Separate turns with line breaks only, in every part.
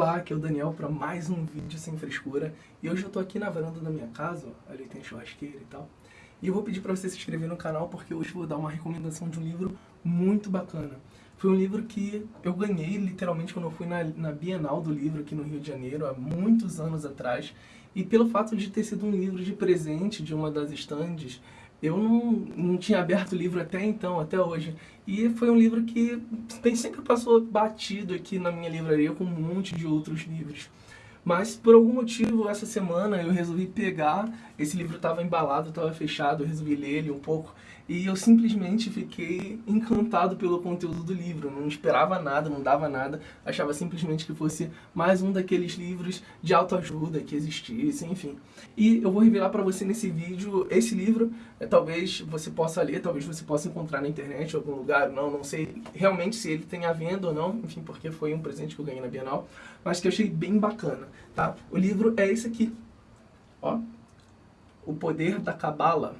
Olá, aqui é o Daniel para mais um vídeo sem frescura. E hoje eu tô aqui na varanda da minha casa, ó, ali tem churrasqueira e tal. E eu vou pedir para você se inscrever no canal porque hoje eu vou dar uma recomendação de um livro muito bacana. Foi um livro que eu ganhei literalmente quando eu fui na, na Bienal do Livro aqui no Rio de Janeiro, há muitos anos atrás. E pelo fato de ter sido um livro de presente de uma das estandes, eu não, não tinha aberto o livro até então, até hoje. E foi um livro que tem, sempre passou batido aqui na minha livraria com um monte de outros livros. Mas por algum motivo, essa semana eu resolvi pegar, esse livro estava embalado, estava fechado, eu resolvi ler ele um pouco. E eu simplesmente fiquei encantado pelo conteúdo do livro, não esperava nada, não dava nada, achava simplesmente que fosse mais um daqueles livros de autoajuda que existissem, enfim. E eu vou revelar para você nesse vídeo esse livro, é, talvez você possa ler, talvez você possa encontrar na internet em algum lugar, não, não sei realmente se ele tem à venda ou não, enfim, porque foi um presente que eu ganhei na Bienal, mas que eu achei bem bacana, tá? O livro é esse aqui, ó, O Poder da Cabala,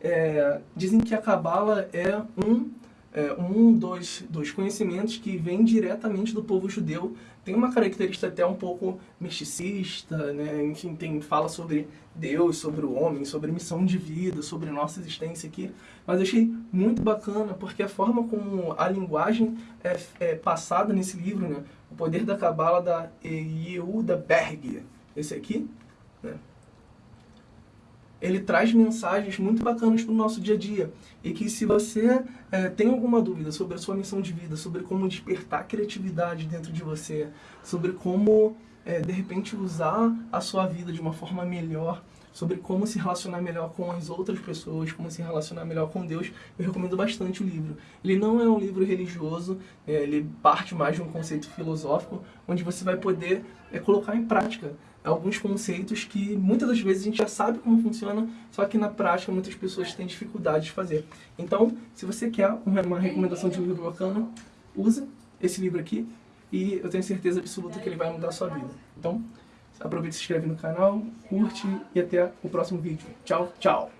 é, dizem que a Cabala é um, é, um dos, dos conhecimentos que vem diretamente do povo judeu. Tem uma característica até um pouco misticista, né? enfim, tem, fala sobre Deus, sobre o homem, sobre missão de vida, sobre nossa existência aqui. Mas achei muito bacana, porque a forma como a linguagem é, é passada nesse livro, né? O Poder da Cabala da Yehuda Berg, esse aqui? Ele traz mensagens muito bacanas para o nosso dia a dia. E que se você é, tem alguma dúvida sobre a sua missão de vida, sobre como despertar criatividade dentro de você, sobre como, é, de repente, usar a sua vida de uma forma melhor, sobre como se relacionar melhor com as outras pessoas, como se relacionar melhor com Deus, eu recomendo bastante o livro. Ele não é um livro religioso, é, ele parte mais de um conceito filosófico, onde você vai poder é, colocar em prática alguns conceitos que muitas das vezes a gente já sabe como funciona, só que na prática muitas pessoas têm dificuldade de fazer. Então, se você quer uma recomendação de um livro bacana, usa esse livro aqui e eu tenho certeza absoluta que ele vai mudar a sua vida. Então, aproveita se inscreve no canal, curte e até o próximo vídeo. Tchau, tchau!